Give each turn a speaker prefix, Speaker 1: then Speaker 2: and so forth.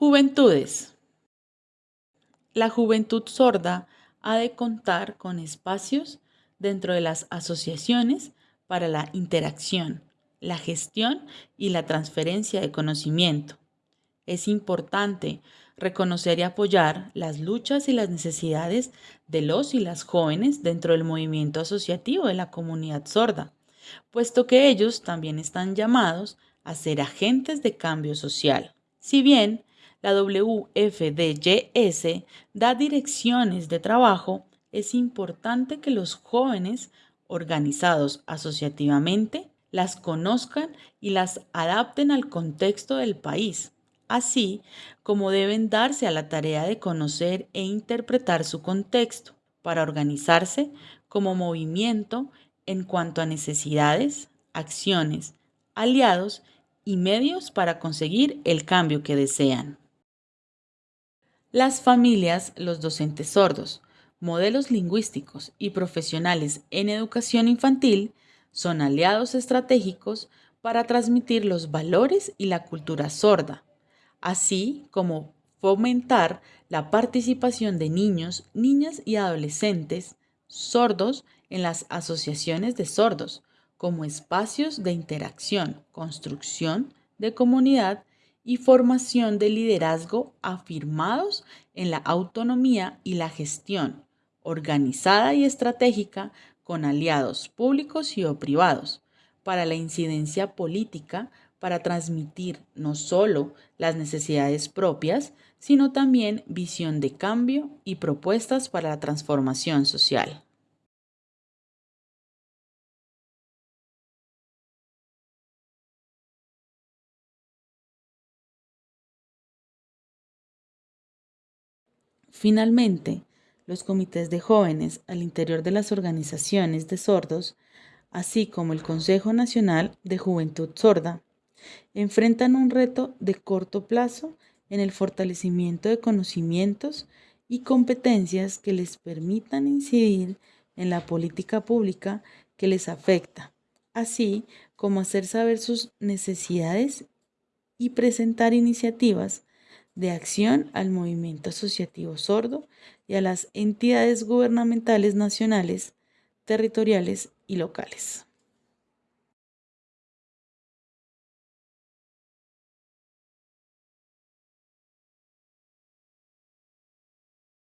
Speaker 1: Juventudes. La juventud sorda ha de contar con espacios dentro de las asociaciones para la interacción, la gestión y la transferencia de conocimiento. Es importante reconocer y apoyar las luchas y las necesidades de los y las jóvenes dentro del movimiento asociativo de la comunidad sorda, puesto que ellos también están llamados a ser agentes de cambio social. Si bien la WFDYS da direcciones de trabajo, es importante que los jóvenes organizados asociativamente las conozcan y las adapten al contexto del país, así como deben darse a la tarea de conocer e interpretar su contexto para organizarse como movimiento en cuanto a necesidades, acciones, aliados y medios para conseguir el cambio que desean. Las familias, los docentes sordos, modelos lingüísticos y profesionales en educación infantil son aliados estratégicos para transmitir los valores y la cultura sorda, así como fomentar la participación de niños, niñas y adolescentes sordos en las asociaciones de sordos como espacios de interacción, construcción de comunidad y formación de liderazgo afirmados en la autonomía y la gestión organizada y estratégica con aliados públicos y o privados para la incidencia política para transmitir no solo las necesidades propias, sino también visión de cambio y propuestas para la transformación social. Finalmente, los comités de jóvenes al interior de las organizaciones de sordos, así como el Consejo Nacional de Juventud Sorda, enfrentan un reto de corto plazo en el fortalecimiento de conocimientos y competencias que les permitan incidir en la política pública que les afecta, así como hacer saber sus necesidades y presentar iniciativas de acción al movimiento asociativo sordo y a las entidades gubernamentales nacionales, territoriales y locales.